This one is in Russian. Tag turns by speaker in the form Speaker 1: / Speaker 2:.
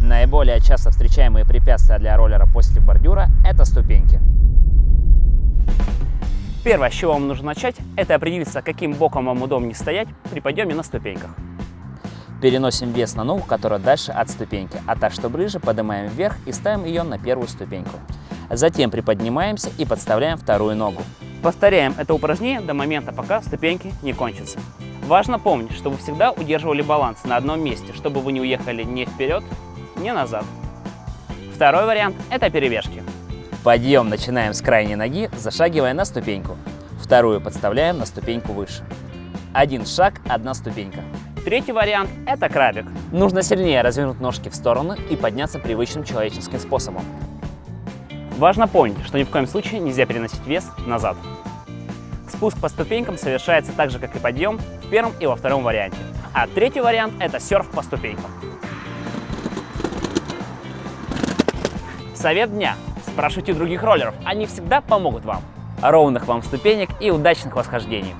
Speaker 1: Наиболее часто встречаемые препятствия для роллера после бордюра – это ступеньки.
Speaker 2: Первое, с чего вам нужно начать, это определиться, каким боком вам удобнее стоять при подъеме на ступеньках.
Speaker 1: Переносим вес на ногу, которая дальше от ступеньки, а так, что ближе, поднимаем вверх и ставим ее на первую ступеньку. Затем приподнимаемся и подставляем вторую ногу.
Speaker 2: Повторяем это упражнение до момента, пока ступеньки не кончатся. Важно помнить, что вы всегда удерживали баланс на одном месте, чтобы вы не уехали ни вперед, ни назад. Второй вариант – это перевешки.
Speaker 1: Подъем начинаем с крайней ноги, зашагивая на ступеньку. Вторую подставляем на ступеньку выше. Один шаг, одна ступенька.
Speaker 2: Третий вариант – это крабик.
Speaker 1: Нужно сильнее развернуть ножки в стороны и подняться привычным человеческим способом.
Speaker 2: Важно помнить, что ни в коем случае нельзя переносить вес назад. Спуск по ступенькам совершается так же, как и подъем в первом и во втором варианте. А третий вариант – это серф по ступенькам. Совет дня. Спрашивайте других роллеров, они всегда помогут вам. Ровных вам ступенек и удачных восхождений.